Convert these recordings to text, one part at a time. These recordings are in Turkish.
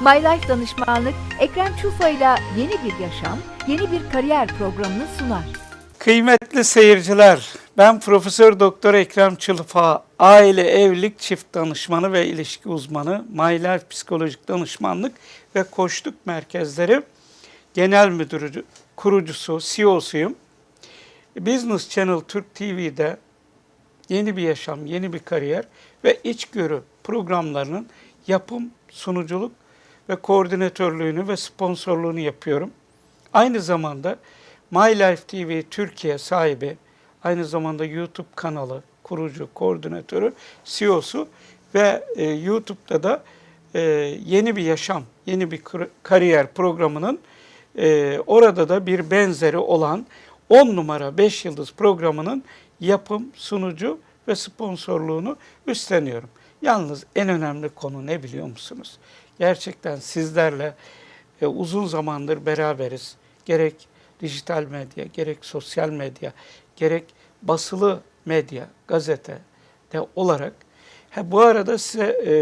My Life Danışmanlık, Ekrem Çufa ile yeni bir yaşam, yeni bir kariyer programını sunar. Kıymetli seyirciler, ben Profesör Doktor Ekrem Çılfa, aile, evlilik, çift danışmanı ve ilişki uzmanı, My Life Psikolojik Danışmanlık ve Koçluk Merkezleri Genel Müdürü, kurucusu, CEO'suyum. Business Channel Türk TV'de yeni bir yaşam, yeni bir kariyer ve içgörü programlarının yapım, sunuculuk ve koordinatörlüğünü ve sponsorluğunu yapıyorum. Aynı zamanda My Life TV Türkiye sahibi, aynı zamanda YouTube kanalı kurucu, koordinatörü, CEO'su ve e, YouTube'da da e, yeni bir yaşam, yeni bir kar- kariyer programının e, orada da bir benzeri olan 10 numara 5 yıldız programının yapım, sunucu ve sponsorluğunu üstleniyorum. Yalnız en önemli konu ne biliyor musunuz? Gerçekten sizlerle e, uzun zamandır beraberiz. Gerek dijital medya, gerek sosyal medya, gerek basılı medya, gazete de olarak. Ha, bu arada size e,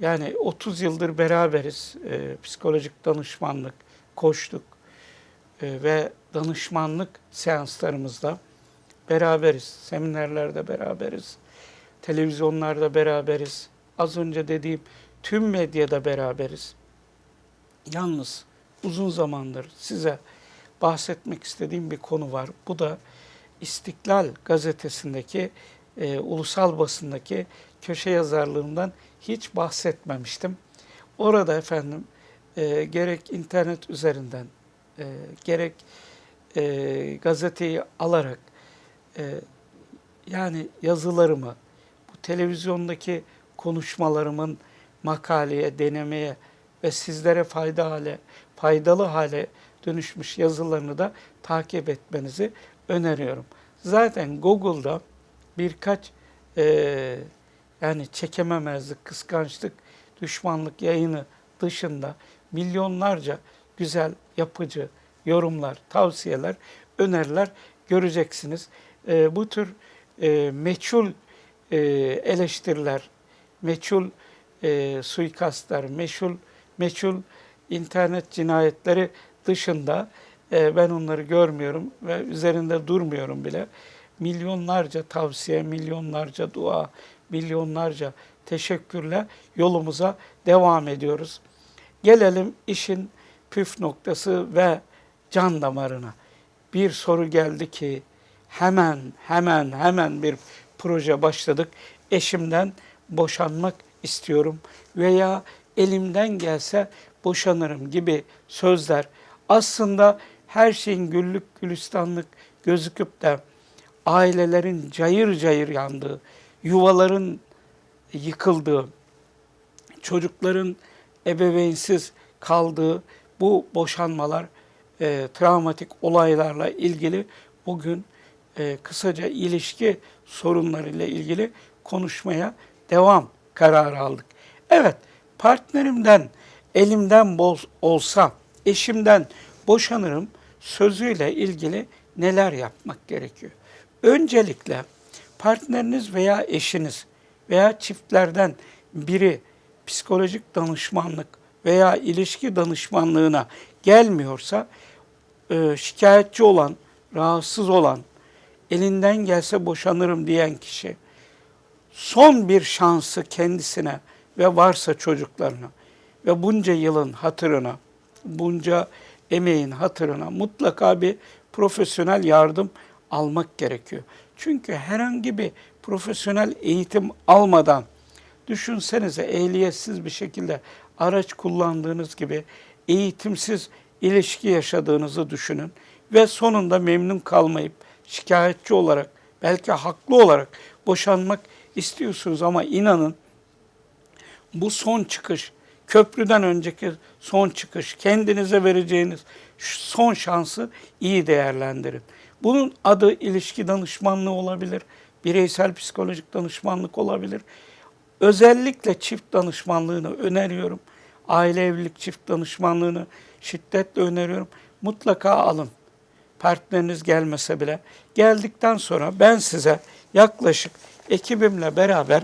yani 30 yıldır beraberiz. E, psikolojik danışmanlık, koçluk e, ve danışmanlık seanslarımızda beraberiz. Seminerlerde beraberiz. Televizyonlarda beraberiz. Az önce dediğim tüm medyada beraberiz. Yalnız uzun zamandır size bahsetmek istediğim bir konu var. Bu da İstiklal gazetesindeki, e, ulusal basındaki köşe yazarlığımdan hiç bahsetmemiştim. Orada efendim e, gerek internet üzerinden, e, gerek e, gazeteyi alarak, e, yani yazılarımı, bu televizyondaki konuşmalarımın makaleye, denemeye ve sizlere fayda hale, faydalı hale dönüşmüş yazılarını da takip etmenizi öneriyorum. Zaten Google'da birkaç e, yani çekememezlik, kıskançlık, düşmanlık yayını dışında milyonlarca güzel, yapıcı yorumlar, tavsiyeler, öneriler göreceksiniz. E, bu tür e, meçhul e, eleştiriler, meçhul e, suikastlar, meçhul, meçhul internet cinayetleri dışında e, ben onları görmüyorum ve üzerinde durmuyorum bile. Milyonlarca tavsiye, milyonlarca dua, milyonlarca teşekkürle yolumuza devam ediyoruz. Gelelim işin püf noktası ve can damarına. Bir soru geldi ki hemen hemen hemen bir proje başladık. Eşimden boşanmak istiyorum veya elimden gelse boşanırım gibi sözler aslında her şeyin güllük gülistanlık gözüküp de ailelerin cayır cayır yandığı, yuvaların yıkıldığı, çocukların ebeveynsiz kaldığı bu boşanmalar, e, travmatik olaylarla ilgili bugün e, kısaca ilişki sorunlarıyla ilgili konuşmaya devam kararı aldık. Evet, partnerimden elimden bol olsa, eşimden boşanırım sözüyle ilgili neler yapmak gerekiyor? Öncelikle partneriniz veya eşiniz veya çiftlerden biri psikolojik danışmanlık veya ilişki danışmanlığına gelmiyorsa e, şikayetçi olan, rahatsız olan, elinden gelse boşanırım diyen kişi son bir şansı kendisine ve varsa çocuklarına ve bunca yılın hatırına, bunca emeğin hatırına mutlaka bir profesyonel yardım almak gerekiyor. Çünkü herhangi bir profesyonel eğitim almadan düşünsenize ehliyetsiz bir şekilde araç kullandığınız gibi eğitimsiz ilişki yaşadığınızı düşünün ve sonunda memnun kalmayıp şikayetçi olarak belki haklı olarak boşanmak istiyorsunuz ama inanın bu son çıkış, köprüden önceki son çıkış, kendinize vereceğiniz son şansı iyi değerlendirin. Bunun adı ilişki danışmanlığı olabilir, bireysel psikolojik danışmanlık olabilir. Özellikle çift danışmanlığını öneriyorum. Aile evlilik çift danışmanlığını şiddetle öneriyorum. Mutlaka alın. Partneriniz gelmese bile. Geldikten sonra ben size yaklaşık ekibimle beraber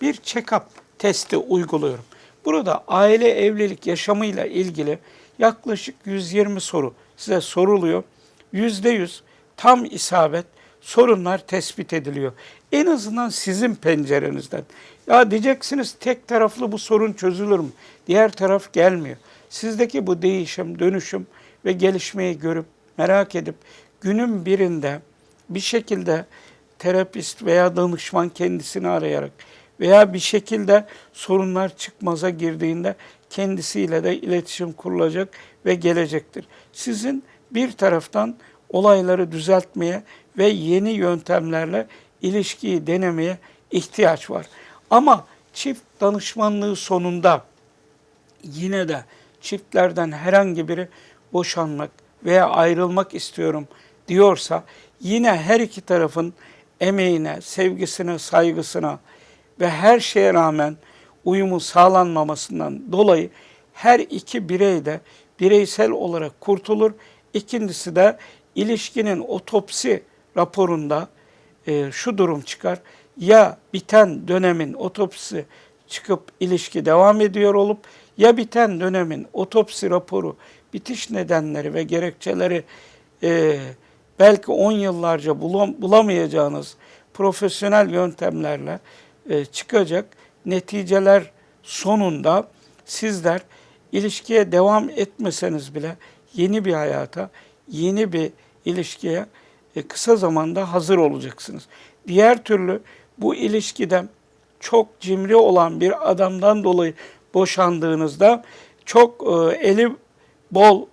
bir check-up testi uyguluyorum. Burada aile evlilik yaşamıyla ilgili yaklaşık 120 soru size soruluyor. %100 tam isabet sorunlar tespit ediliyor. En azından sizin pencerenizden. Ya diyeceksiniz tek taraflı bu sorun çözülür mü? Diğer taraf gelmiyor. Sizdeki bu değişim, dönüşüm ve gelişmeyi görüp merak edip günün birinde bir şekilde terapist veya danışman kendisini arayarak veya bir şekilde sorunlar çıkmaza girdiğinde kendisiyle de iletişim kurulacak ve gelecektir. Sizin bir taraftan olayları düzeltmeye ve yeni yöntemlerle ilişkiyi denemeye ihtiyaç var. Ama çift danışmanlığı sonunda yine de çiftlerden herhangi biri boşanmak veya ayrılmak istiyorum diyorsa yine her iki tarafın emeğine, sevgisine, saygısına ve her şeye rağmen uyumu sağlanmamasından dolayı her iki birey de bireysel olarak kurtulur. İkincisi de ilişkinin otopsi raporunda e, şu durum çıkar. Ya biten dönemin otopsisi çıkıp ilişki devam ediyor olup ya biten dönemin otopsi raporu bitiş nedenleri ve gerekçeleri e, belki 10 yıllarca bulam- bulamayacağınız profesyonel yöntemlerle e, çıkacak neticeler sonunda sizler ilişkiye devam etmeseniz bile yeni bir hayata, yeni bir ilişkiye e, kısa zamanda hazır olacaksınız. Diğer türlü bu ilişkide çok cimri olan bir adamdan dolayı boşandığınızda çok e, eli bol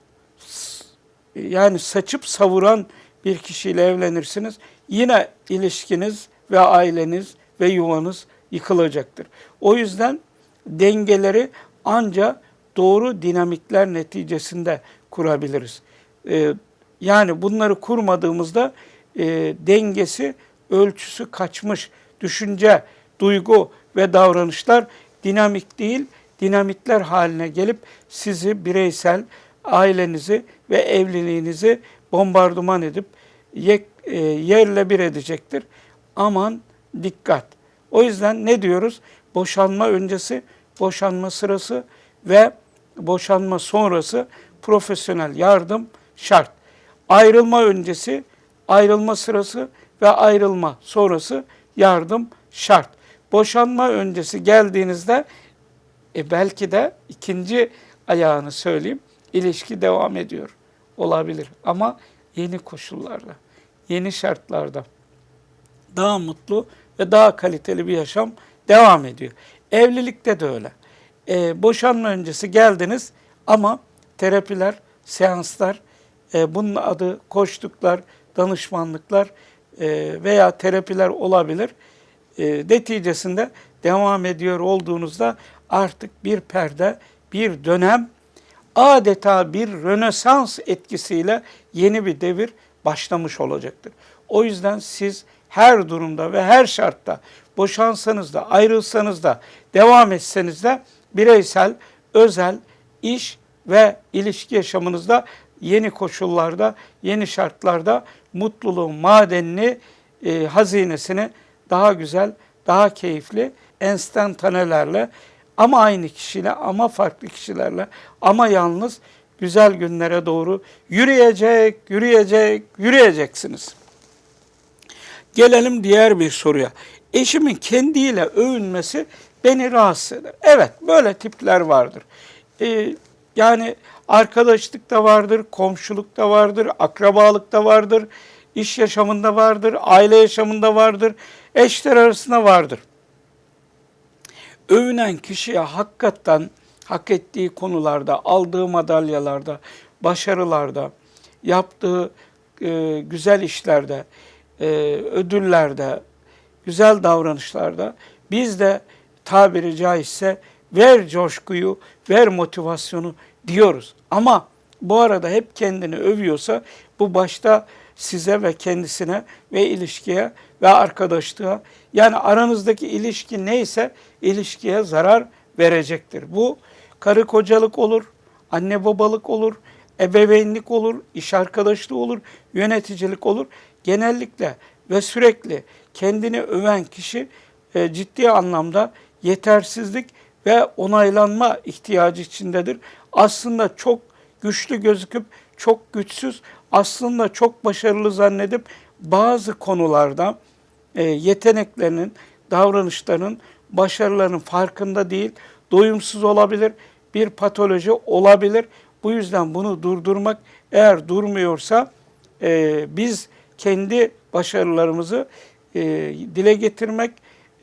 yani saçıp savuran bir kişiyle evlenirsiniz. Yine ilişkiniz ve aileniz ve yuvanız yıkılacaktır. O yüzden dengeleri anca doğru dinamikler neticesinde kurabiliriz. Ee, yani bunları kurmadığımızda e, dengesi, ölçüsü kaçmış düşünce, duygu ve davranışlar dinamik değil, dinamitler haline gelip sizi bireysel, ailenizi ve evliliğinizi bombardıman edip yek, e, yerle bir edecektir. Aman dikkat. O yüzden ne diyoruz? Boşanma öncesi, boşanma sırası ve boşanma sonrası profesyonel yardım şart. Ayrılma öncesi, ayrılma sırası ve ayrılma sonrası yardım şart. Boşanma öncesi geldiğinizde e belki de ikinci ayağını söyleyeyim. ilişki devam ediyor. Olabilir ama yeni koşullarda, yeni şartlarda daha mutlu ve daha kaliteli bir yaşam devam ediyor. Evlilikte de öyle. E, boşanma öncesi geldiniz ama terapiler, seanslar, e, bunun adı koçluklar, danışmanlıklar e, veya terapiler olabilir. E, neticesinde devam ediyor olduğunuzda artık bir perde, bir dönem adeta bir rönesans etkisiyle yeni bir devir başlamış olacaktır. O yüzden siz her durumda ve her şartta boşansanız da ayrılsanız da devam etseniz de bireysel, özel, iş ve ilişki yaşamınızda yeni koşullarda, yeni şartlarda mutluluğun madenini, e, hazinesini daha güzel, daha keyifli, enstantanelerle ama aynı kişiyle ama farklı kişilerle ama yalnız güzel günlere doğru yürüyecek, yürüyecek, yürüyeceksiniz. Gelelim diğer bir soruya. Eşimin kendiyle övünmesi beni rahatsız eder. Evet, böyle tipler vardır. Ee, yani arkadaşlıkta vardır, komşulukta vardır, akrabalıkta vardır, iş yaşamında vardır, aile yaşamında vardır, eşler arasında vardır. Övünen kişiye hakikaten hak ettiği konularda, aldığı madalyalarda, başarılarda, yaptığı e, güzel işlerde, e, ödüllerde, güzel davranışlarda biz de tabiri caizse ver coşkuyu, ver motivasyonu diyoruz. Ama bu arada hep kendini övüyorsa bu başta size ve kendisine ve ilişkiye ve arkadaşlığa yani aranızdaki ilişki neyse ilişkiye zarar verecektir. Bu karı kocalık olur, anne babalık olur, ebeveynlik olur, iş arkadaşlığı olur, yöneticilik olur. Genellikle ve sürekli kendini öven kişi e, ciddi anlamda yetersizlik ve onaylanma ihtiyacı içindedir. Aslında çok güçlü gözüküp çok güçsüz, aslında çok başarılı zannedip bazı konularda e, yeteneklerinin, davranışlarının, başarılarının farkında değil, doyumsuz olabilir, bir patoloji olabilir. Bu yüzden bunu durdurmak eğer durmuyorsa e, biz kendi başarılarımızı e, dile getirmek,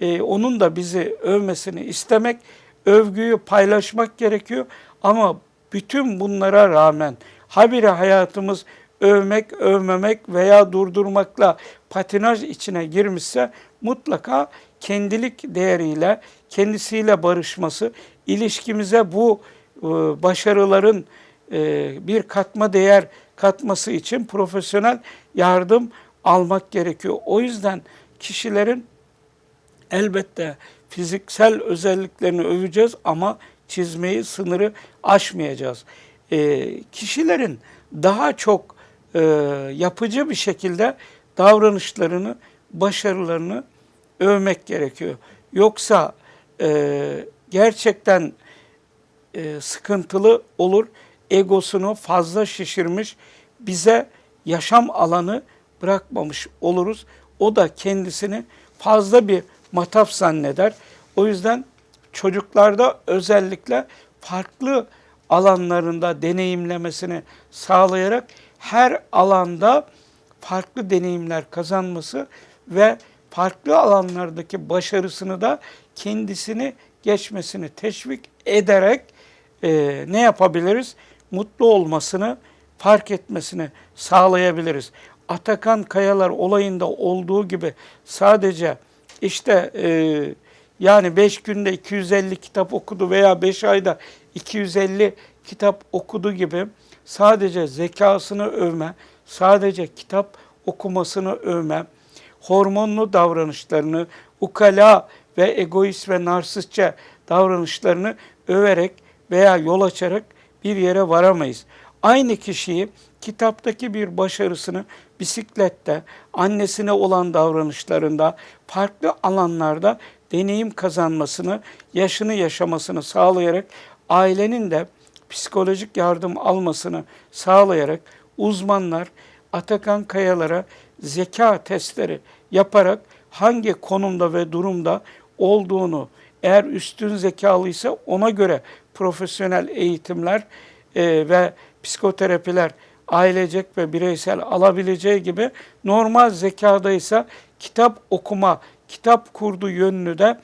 e, onun da bizi övmesini istemek, övgüyü paylaşmak gerekiyor. Ama bütün bunlara rağmen habire hayatımız övmek, övmemek veya durdurmakla patinaj içine girmişse mutlaka kendilik değeriyle, kendisiyle barışması, ilişkimize bu e, başarıların e, bir katma değer katması için profesyonel yardım almak gerekiyor. O yüzden kişilerin elbette fiziksel özelliklerini öveceğiz ama çizmeyi, sınırı aşmayacağız. E, kişilerin daha çok yapıcı bir şekilde davranışlarını, başarılarını övmek gerekiyor. Yoksa e, gerçekten e, sıkıntılı olur. Egosunu fazla şişirmiş, bize yaşam alanı bırakmamış oluruz. O da kendisini fazla bir mataf zanneder. O yüzden çocuklarda özellikle farklı alanlarında deneyimlemesini sağlayarak her alanda farklı deneyimler kazanması ve farklı alanlardaki başarısını da kendisini geçmesini teşvik ederek e, ne yapabiliriz? Mutlu olmasını, fark etmesini sağlayabiliriz. Atakan Kayalar olayında olduğu gibi sadece işte e, yani 5 günde 250 kitap okudu veya 5 ayda 250 kitap okudu gibi sadece zekasını övme, sadece kitap okumasını övme, hormonlu davranışlarını, ukala ve egoist ve narsistçe davranışlarını överek veya yol açarak bir yere varamayız. Aynı kişiyi kitaptaki bir başarısını bisiklette, annesine olan davranışlarında, farklı alanlarda deneyim kazanmasını, yaşını yaşamasını sağlayarak ailenin de psikolojik yardım almasını sağlayarak uzmanlar Atakan Kayalar'a zeka testleri yaparak hangi konumda ve durumda olduğunu eğer üstün zekalıysa ona göre profesyonel eğitimler e, ve psikoterapiler ailecek ve bireysel alabileceği gibi normal zekadaysa kitap okuma, kitap kurdu yönünü de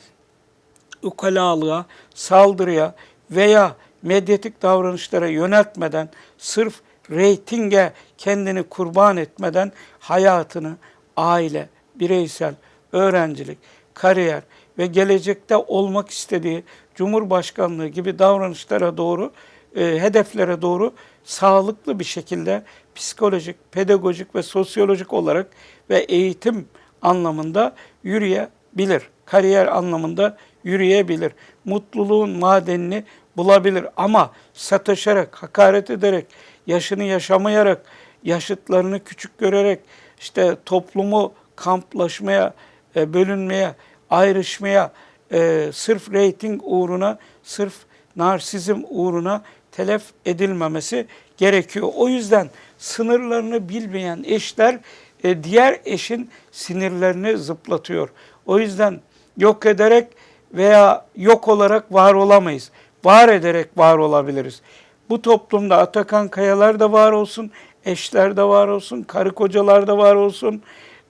ukalalığa, saldırıya veya medyatik davranışlara yöneltmeden, sırf reytinge kendini kurban etmeden hayatını aile, bireysel, öğrencilik, kariyer ve gelecekte olmak istediği Cumhurbaşkanlığı gibi davranışlara doğru, e, hedeflere doğru sağlıklı bir şekilde psikolojik, pedagojik ve sosyolojik olarak ve eğitim anlamında yürüyebilir. Kariyer anlamında yürüyebilir. Mutluluğun madenini bulabilir ama sataşarak, hakaret ederek, yaşını yaşamayarak, yaşıtlarını küçük görerek, işte toplumu kamplaşmaya, e, bölünmeye, ayrışmaya, e, sırf reyting uğruna, sırf narsizm uğruna telef edilmemesi gerekiyor. O yüzden sınırlarını bilmeyen eşler e, diğer eşin sinirlerini zıplatıyor. O yüzden yok ederek veya yok olarak var olamayız. Var ederek var olabiliriz. Bu toplumda Atakan Kayalar da var olsun, eşler de var olsun, karı kocalar da var olsun,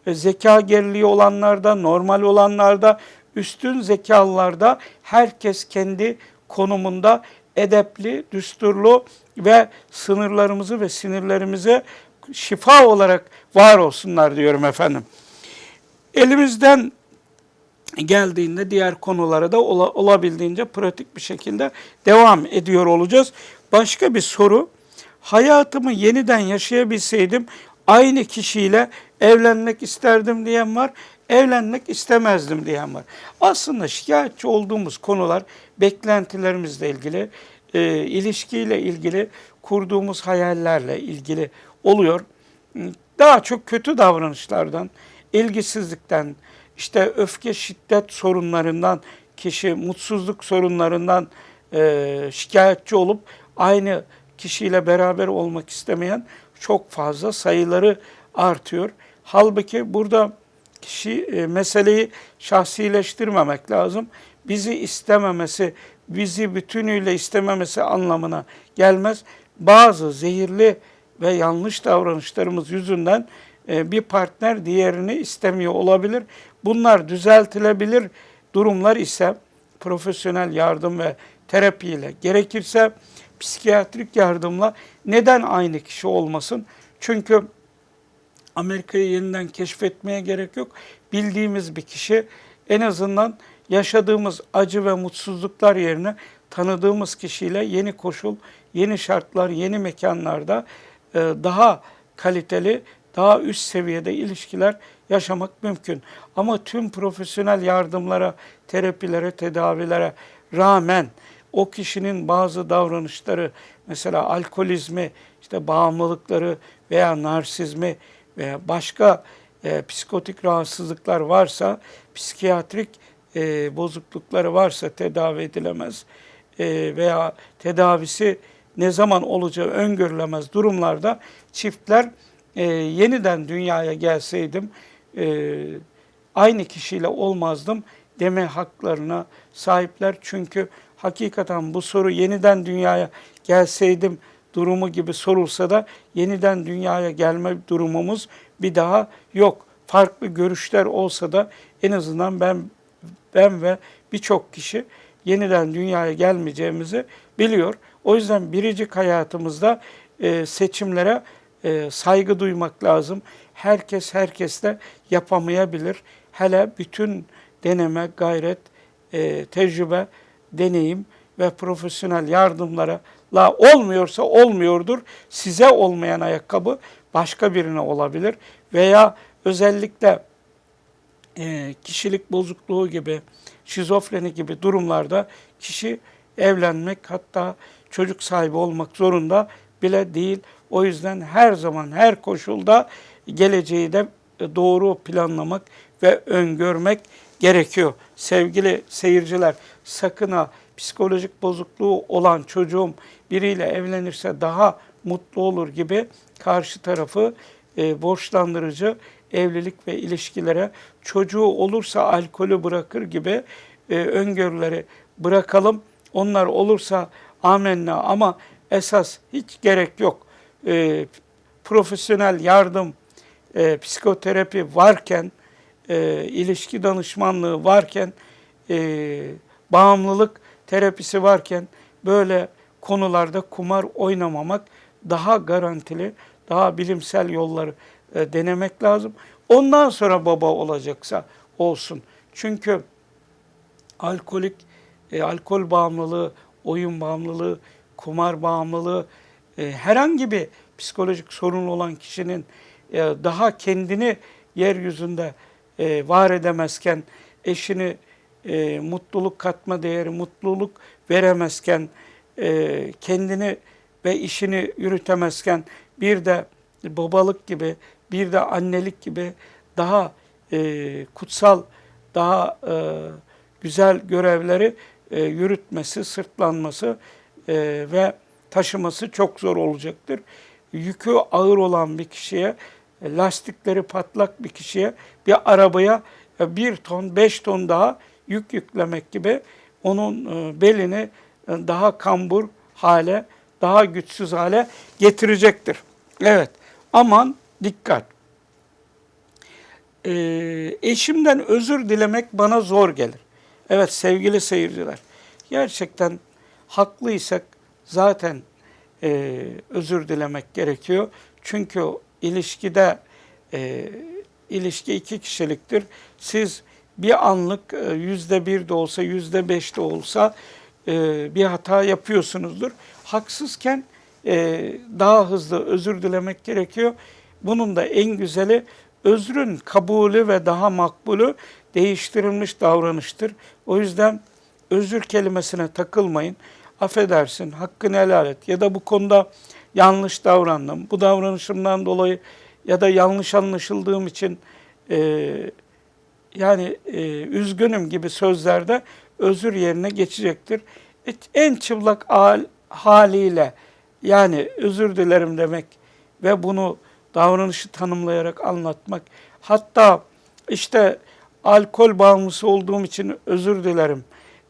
zeka geriliği olanlarda, normal olanlarda, üstün zekalılarda herkes kendi konumunda edepli, düsturlu ve sınırlarımızı ve sinirlerimize şifa olarak var olsunlar diyorum efendim. Elimizden geldiğinde diğer konulara da olabildiğince pratik bir şekilde devam ediyor olacağız. Başka bir soru. Hayatımı yeniden yaşayabilseydim aynı kişiyle evlenmek isterdim diyen var, evlenmek istemezdim diyen var. Aslında şikayetçi olduğumuz konular beklentilerimizle ilgili, e, ilişkiyle ilgili, kurduğumuz hayallerle ilgili oluyor. Daha çok kötü davranışlardan, ilgisizlikten, işte öfke şiddet sorunlarından kişi mutsuzluk sorunlarından e, şikayetçi olup aynı kişiyle beraber olmak istemeyen çok fazla sayıları artıyor. Halbuki burada kişi e, meseleyi şahsileştirmemek lazım. Bizi istememesi, bizi bütünüyle istememesi anlamına gelmez. Bazı zehirli ve yanlış davranışlarımız yüzünden e, bir partner diğerini istemiyor olabilir. Bunlar düzeltilebilir durumlar ise profesyonel yardım ve terapiyle gerekirse psikiyatrik yardımla neden aynı kişi olmasın? Çünkü Amerika'yı yeniden keşfetmeye gerek yok. Bildiğimiz bir kişi en azından yaşadığımız acı ve mutsuzluklar yerine tanıdığımız kişiyle yeni koşul, yeni şartlar, yeni mekanlarda e, daha kaliteli, daha üst seviyede ilişkiler yaşamak mümkün. Ama tüm profesyonel yardımlara, terapilere, tedavilere rağmen o kişinin bazı davranışları, mesela alkolizmi, işte bağımlılıkları veya narsizmi veya başka e, psikotik rahatsızlıklar varsa, psikiyatrik e, bozuklukları varsa tedavi edilemez e, veya tedavisi ne zaman olacağı öngörülemez durumlarda çiftler e, yeniden dünyaya gelseydim e, aynı kişiyle olmazdım deme haklarına sahipler. Çünkü hakikaten bu soru yeniden dünyaya gelseydim durumu gibi sorulsa da yeniden dünyaya gelme durumumuz bir daha yok. Farklı görüşler olsa da en azından ben ben ve birçok kişi yeniden dünyaya gelmeyeceğimizi biliyor. O yüzden biricik hayatımızda e, seçimlere e, saygı duymak lazım. Herkes herkesle yapamayabilir. Hele bütün deneme, gayret, e, tecrübe, deneyim ve profesyonel yardımlara la olmuyorsa olmuyordur. Size olmayan ayakkabı başka birine olabilir veya özellikle e, kişilik bozukluğu gibi, şizofreni gibi durumlarda kişi evlenmek hatta çocuk sahibi olmak zorunda bile değil. O yüzden her zaman her koşulda geleceği de doğru planlamak ve öngörmek gerekiyor. Sevgili seyirciler sakın ha psikolojik bozukluğu olan çocuğum biriyle evlenirse daha mutlu olur gibi karşı tarafı e, borçlandırıcı evlilik ve ilişkilere çocuğu olursa alkolü bırakır gibi e, öngörüleri bırakalım. Onlar olursa amenna ama esas hiç gerek yok. E, profesyonel yardım, e, psikoterapi varken, e, ilişki danışmanlığı varken, e, bağımlılık terapisi varken böyle konularda kumar oynamamak daha garantili, daha bilimsel yolları e, denemek lazım. Ondan sonra baba olacaksa olsun. Çünkü alkolik, e, alkol bağımlılığı, oyun bağımlılığı, kumar bağımlılığı, e, herhangi bir psikolojik sorun olan kişinin e, daha kendini yeryüzünde e, var edemezken, eşini e, mutluluk katma değeri, mutluluk veremezken, e, kendini ve işini yürütemezken bir de babalık gibi, bir de annelik gibi daha e, kutsal, daha e, güzel görevleri e, yürütmesi, sırtlanması e, ve taşıması çok zor olacaktır. Yükü ağır olan bir kişiye, e, lastikleri patlak bir kişiye, bir arabaya e, bir ton, beş ton daha yük yüklemek gibi onun e, belini e, daha kambur hale, daha güçsüz hale getirecektir. Evet, aman dikkat. Ee, eşimden özür dilemek bana zor gelir. Evet sevgili seyirciler, gerçekten haklıysak zaten e, özür dilemek gerekiyor. Çünkü ilişkide e, ilişki iki kişiliktir. Siz bir anlık e, yüzde bir de olsa, yüzde beş de olsa e, bir hata yapıyorsunuzdur. Haksızken e, daha hızlı özür dilemek gerekiyor. Bunun da en güzeli özrün kabulü ve daha makbulü değiştirilmiş davranıştır. O yüzden özür kelimesine takılmayın. Affedersin, hakkını helal et ya da bu konuda yanlış davrandım. Bu davranışımdan dolayı ya da yanlış anlaşıldığım için e, yani e, üzgünüm gibi sözlerde özür yerine geçecektir. E, En çıplak hal, haliyle yani özür dilerim demek ve bunu davranışı tanımlayarak anlatmak. Hatta işte alkol bağımlısı olduğum için özür dilerim.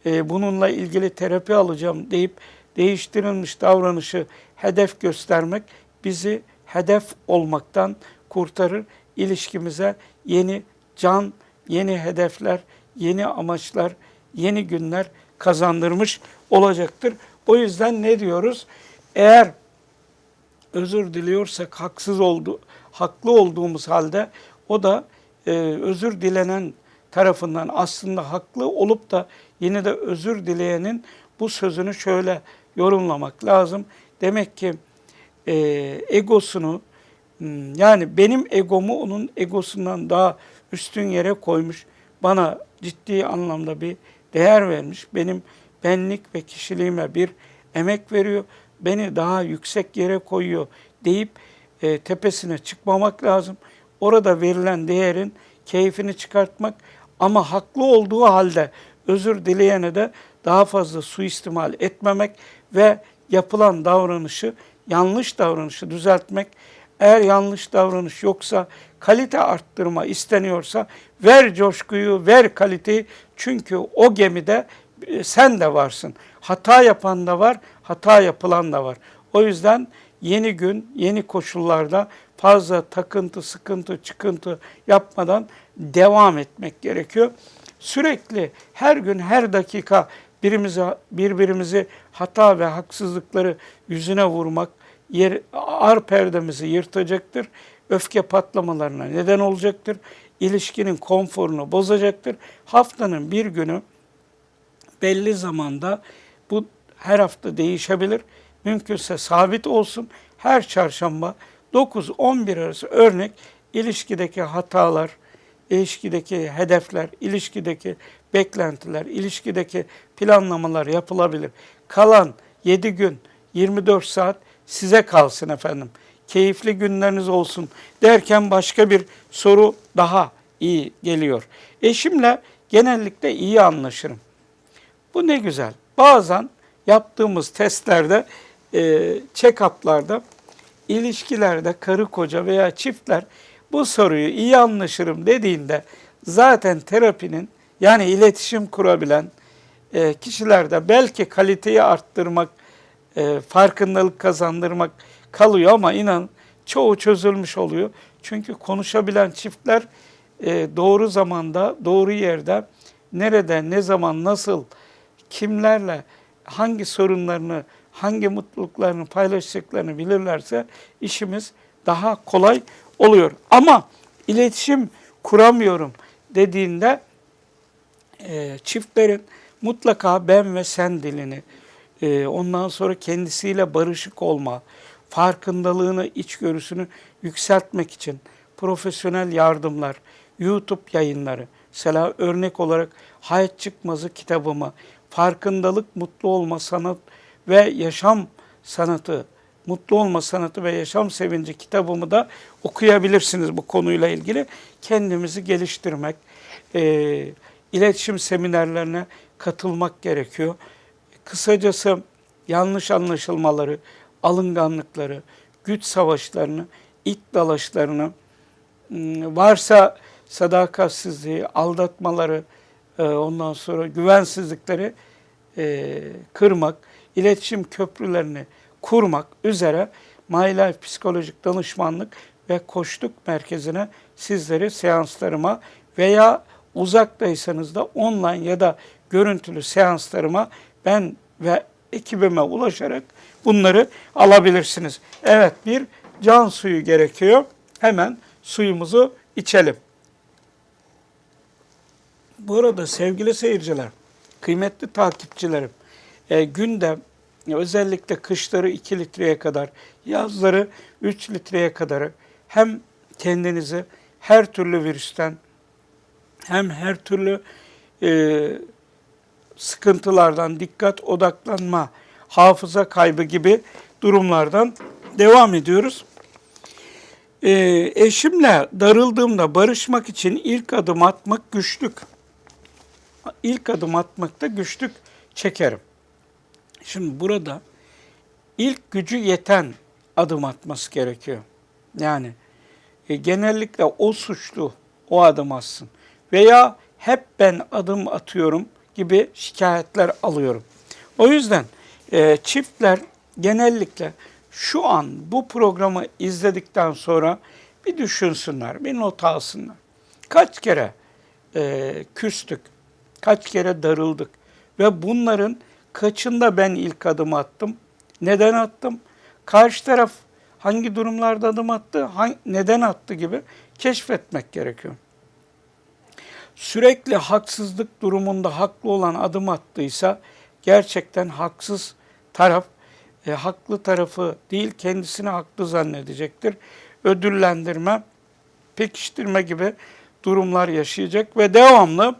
e, bununla ilgili terapi alacağım deyip değiştirilmiş davranışı hedef göstermek bizi hedef olmaktan kurtarır. İlişkimize yeni can, yeni hedefler, yeni amaçlar, yeni günler kazandırmış olacaktır. O yüzden ne diyoruz? Eğer özür diliyorsak haksız oldu, haklı olduğumuz halde o da e, özür dilenen tarafından aslında haklı olup da yine de özür dileyenin bu sözünü şöyle yorumlamak lazım. Demek ki e, egosunu hmm, yani benim egomu onun egosundan daha üstün yere koymuş. Bana ciddi anlamda bir değer vermiş. Benim benlik ve kişiliğime bir emek veriyor. Beni daha yüksek yere koyuyor deyip e, tepesine çıkmamak lazım. Orada verilen değerin keyfini çıkartmak ama haklı olduğu halde özür dileyene de daha fazla suistimal etmemek ve yapılan davranışı, yanlış davranışı düzeltmek. Eğer yanlış davranış yoksa, kalite arttırma isteniyorsa ver coşkuyu, ver kaliteyi. Çünkü o gemide e, sen de varsın. Hata yapan da var, hata yapılan da var. O yüzden yeni gün, yeni koşullarda fazla takıntı, sıkıntı, çıkıntı yapmadan devam etmek gerekiyor. Sürekli her gün, her dakika birimize, birbirimizi hata ve haksızlıkları yüzüne vurmak yer, ar perdemizi yırtacaktır. Öfke patlamalarına neden olacaktır. İlişkinin konforunu bozacaktır. Haftanın bir günü belli zamanda bu her hafta değişebilir. Mümkünse sabit olsun. Her çarşamba 9-11 arası örnek ilişkideki hatalar, ilişkideki hedefler, ilişkideki beklentiler, ilişkideki planlamalar yapılabilir. Kalan 7 gün, 24 saat size kalsın efendim. Keyifli günleriniz olsun derken başka bir soru daha iyi geliyor. Eşimle genellikle iyi anlaşırım. Bu ne güzel. Bazen yaptığımız testlerde, e, check-up'larda, ilişkilerde karı koca veya çiftler bu soruyu iyi anlaşırım dediğinde zaten terapinin yani iletişim kurabilen e, kişilerde belki kaliteyi arttırmak, e, farkındalık kazandırmak kalıyor ama inan çoğu çözülmüş oluyor. Çünkü konuşabilen çiftler e, doğru zamanda, doğru yerde, nerede, ne zaman, nasıl, kimlerle, hangi sorunlarını, hangi mutluluklarını paylaşacaklarını bilirlerse işimiz daha kolay oluyor. Ama iletişim kuramıyorum dediğinde e, çiftlerin mutlaka ben ve sen dilini, e, ondan sonra kendisiyle barışık olma, farkındalığını, içgörüsünü yükseltmek için profesyonel yardımlar, YouTube yayınları, mesela örnek olarak Hayat Çıkmazı kitabımı, Farkındalık, Mutlu Olma Sanat ve Yaşam Sanatı, Mutlu Olma Sanatı ve Yaşam Sevinci kitabımı da okuyabilirsiniz bu konuyla ilgili. Kendimizi geliştirmek, e, iletişim seminerlerine katılmak gerekiyor. Kısacası yanlış anlaşılmaları, alınganlıkları, güç savaşlarını, it dalaşlarını, ım, varsa sadakatsizliği, aldatmaları, e, ondan sonra güvensizlikleri e, kırmak, iletişim köprülerini kurmak üzere My Life Psikolojik Danışmanlık ve Koçluk Merkezi'ne sizleri seanslarıma veya uzaktaysanız da online ya da görüntülü seanslarıma ben ve ekibime ulaşarak bunları alabilirsiniz. Evet bir can suyu gerekiyor. Hemen suyumuzu içelim. Bu arada sevgili seyirciler, kıymetli takipçilerim, e, günde özellikle kışları 2 litreye kadar, yazları 3 litreye kadar hem kendinizi her türlü virüsten hem her türlü e, sıkıntılardan, dikkat odaklanma, hafıza kaybı gibi durumlardan devam ediyoruz. E, eşimle darıldığımda barışmak için ilk adım atmak güçlük. ilk adım atmakta güçlük çekerim. Şimdi burada ilk gücü yeten adım atması gerekiyor. Yani e, genellikle o suçlu o adım atsın. Veya hep ben adım atıyorum gibi şikayetler alıyorum. O yüzden e, çiftler genellikle şu an bu programı izledikten sonra bir düşünsünler, bir not alsınlar. Kaç kere e, küstük, kaç kere darıldık ve bunların kaçında ben ilk adım attım, neden attım, karşı taraf hangi durumlarda adım attı, hangi, neden attı gibi keşfetmek gerekiyor. Sürekli haksızlık durumunda haklı olan adım attıysa gerçekten haksız taraf e, haklı tarafı değil kendisini haklı zannedecektir. Ödüllendirme, pekiştirme gibi durumlar yaşayacak ve devamlı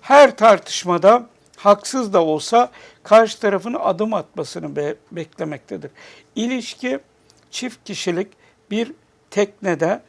her tartışmada haksız da olsa karşı tarafın adım atmasını be- beklemektedir. İlişki çift kişilik bir teknede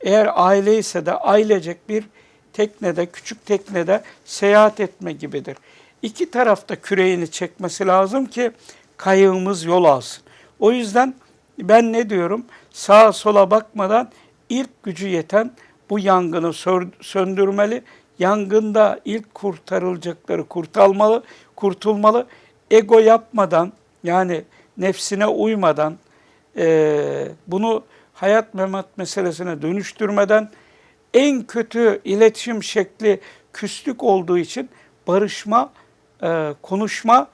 eğer aile ise de ailecek bir teknede, küçük teknede seyahat etme gibidir. İki tarafta küreğini çekmesi lazım ki kayığımız yol alsın. O yüzden ben ne diyorum? Sağa sola bakmadan ilk gücü yeten bu yangını söndürmeli. Yangında ilk kurtarılacakları kurtulmalı, kurtulmalı. Ego yapmadan yani nefsine uymadan eee, bunu hayat memat meselesine dönüştürmeden en kötü iletişim şekli küslük olduğu için barışma, eee, konuşma,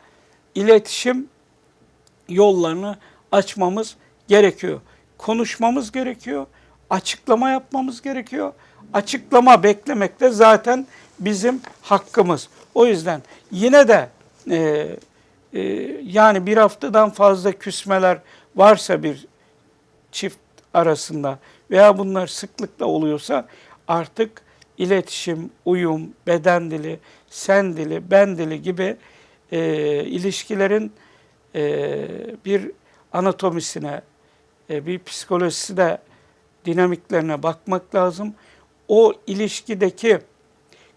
iletişim yollarını açmamız gerekiyor. Konuşmamız gerekiyor, açıklama yapmamız gerekiyor. Açıklama beklemek de zaten bizim hakkımız. O yüzden yine de e, e, yani bir haftadan fazla küsmeler varsa bir çift arasında veya bunlar sıklıkla oluyorsa artık iletişim, uyum, beden dili, sen dili, ben dili gibi e, ilişkilerin e, bir anatomisine, e, bir psikolojisine, dinamiklerine bakmak lazım. O ilişkideki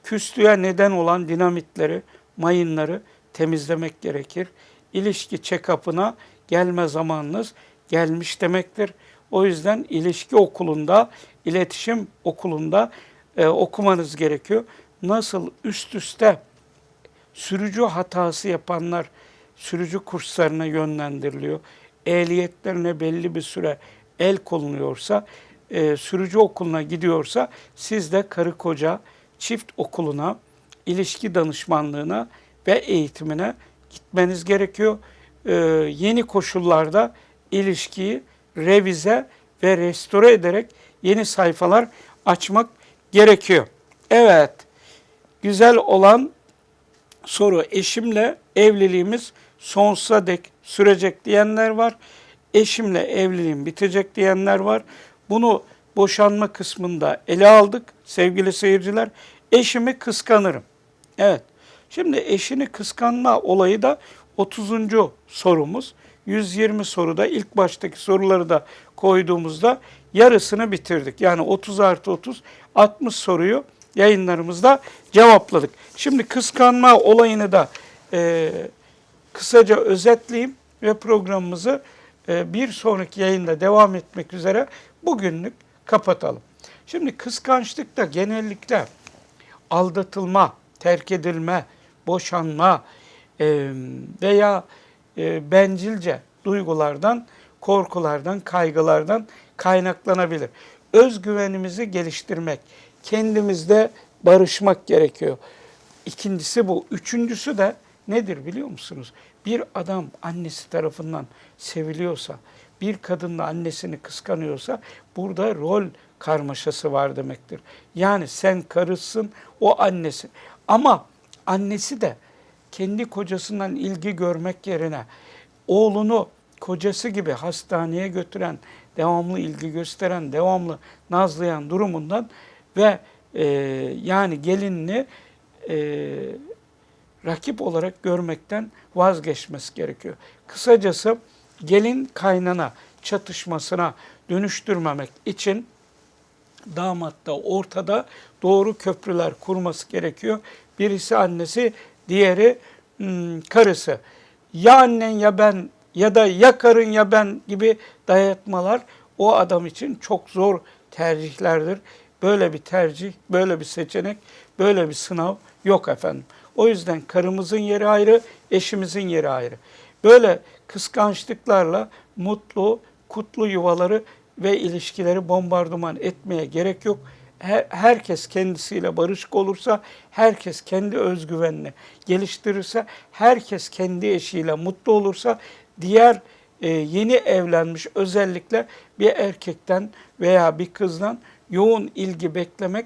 küslüğe neden olan dinamitleri, mayınları temizlemek gerekir. İlişki check-up'ına gelme zamanınız gelmiş demektir. O yüzden ilişki okulunda, iletişim okulunda e, okumanız gerekiyor. Nasıl üst üste sürücü hatası yapanlar sürücü kurslarına yönlendiriliyor. Ehliyetlerine belli bir süre el konuluyorsa, e, sürücü okuluna gidiyorsa siz de karı koca çift okuluna, ilişki danışmanlığına ve eğitimine gitmeniz gerekiyor. E, yeni koşullarda ilişkiyi revize ve restore ederek yeni sayfalar açmak gerekiyor. Evet, güzel olan soru eşimle evliliğimiz sonsuza dek sürecek diyenler var. Eşimle evliliğim bitecek diyenler var. Bunu boşanma kısmında ele aldık sevgili seyirciler. Eşimi kıskanırım. Evet. Şimdi eşini kıskanma olayı da 30. sorumuz. 120 soruda ilk baştaki soruları da koyduğumuzda yarısını bitirdik. Yani 30 artı 30, 60 soruyu yayınlarımızda cevapladık. Şimdi kıskanma olayını da e, kısaca özetleyeyim ve programımızı e, bir sonraki yayında devam etmek üzere bugünlük kapatalım. Şimdi kıskançlıkta genellikle aldatılma, terk edilme, boşanma e, veya e, bencilce duygulardan, korkulardan, kaygılardan kaynaklanabilir. Özgüvenimizi geliştirmek, kendimizde barışmak gerekiyor. İkincisi bu. Üçüncüsü de nedir biliyor musunuz? Bir adam annesi tarafından seviliyorsa, bir kadın da annesini kıskanıyorsa burada rol karmaşası var demektir. Yani sen karısın, o annesi. Ama annesi de kendi kocasından ilgi görmek yerine oğlunu kocası gibi hastaneye götüren, devamlı ilgi gösteren, devamlı nazlayan durumundan ve e, yani gelinini e, rakip olarak görmekten vazgeçmesi gerekiyor. Kısacası gelin kaynana çatışmasına dönüştürmemek için damat da ortada doğru köprüler kurması gerekiyor. Birisi annesi, diğeri hmm, karısı. Ya annen ya ben ya da ya karın ya ben gibi dayatmalar o adam için çok zor tercihlerdir. Böyle bir tercih, böyle bir seçenek, böyle bir sınav yok efendim. O yüzden karımızın yeri ayrı, eşimizin yeri ayrı. Böyle kıskançlıklarla mutlu, kutlu yuvaları ve ilişkileri bombardıman etmeye gerek yok. Her- herkes kendisiyle barışık olursa, herkes kendi özgüvenini geliştirirse, herkes kendi eşiyle mutlu olursa, diğer e, yeni evlenmiş özellikle bir erkekten veya bir kızdan yoğun ilgi beklemek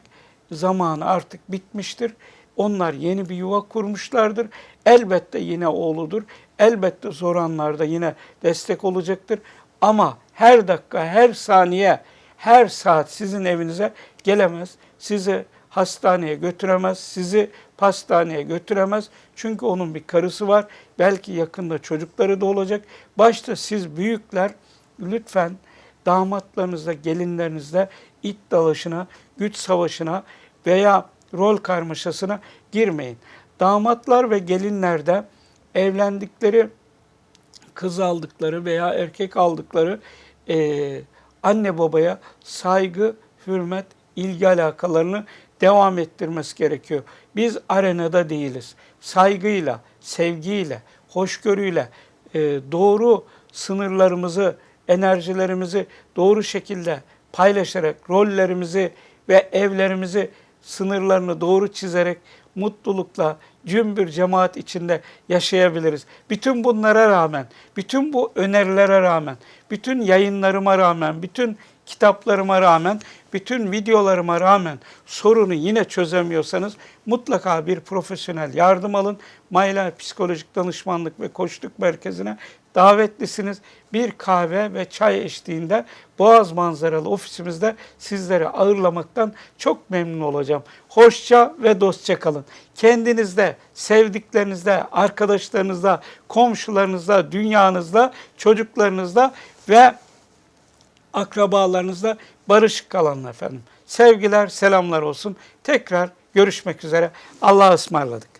zamanı artık bitmiştir. Onlar yeni bir yuva kurmuşlardır. Elbette yine oğludur. Elbette zor anlarda yine destek olacaktır. Ama her dakika, her saniye, her saat sizin evinize gelemez. Sizi hastaneye götüremez, sizi pastaneye götüremez. Çünkü onun bir karısı var. Belki yakında çocukları da olacak. Başta siz büyükler lütfen damatlarınızla, gelinlerinizle it dalaşına, güç savaşına veya rol karmaşasına girmeyin. Damatlar ve gelinlerde evlendikleri kız aldıkları veya erkek aldıkları eee, anne babaya saygı, hürmet, ilgi alakalarını devam ettirmesi gerekiyor. Biz arenada değiliz. Saygıyla, sevgiyle, hoşgörüyle eee, doğru sınırlarımızı, enerjilerimizi doğru şekilde paylaşarak rollerimizi ve evlerimizi sınırlarını doğru çizerek mutlulukla cümbür cemaat içinde yaşayabiliriz. Bütün bunlara rağmen, bütün bu önerilere rağmen, bütün yayınlarıma rağmen, bütün kitaplarıma rağmen, bütün videolarıma rağmen sorunu yine çözemiyorsanız mutlaka bir profesyonel yardım alın. Maylar Psikolojik Danışmanlık ve Koçluk Merkezi'ne davetlisiniz. Bir kahve ve çay eşliğinde Boğaz manzaralı ofisimizde sizleri ağırlamaktan çok memnun olacağım. Hoşça ve dostça kalın. Kendinizde, sevdiklerinizde, arkadaşlarınızda, komşularınızda, dünyanızda, çocuklarınızda ve akrabalarınızla barışık kalın efendim. Sevgiler, selamlar olsun. Tekrar görüşmek üzere. Allah'a ısmarladık.